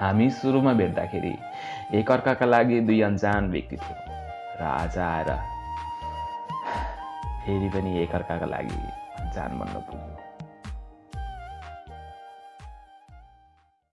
हामी सुरुमा भेट्दाखेरि एकअर्काका लागि दुई अन्जान व्यक्ति थियो र आज आएर फेरि पनि एकअर्काका लागि अन्जान बन्न पुग्यो।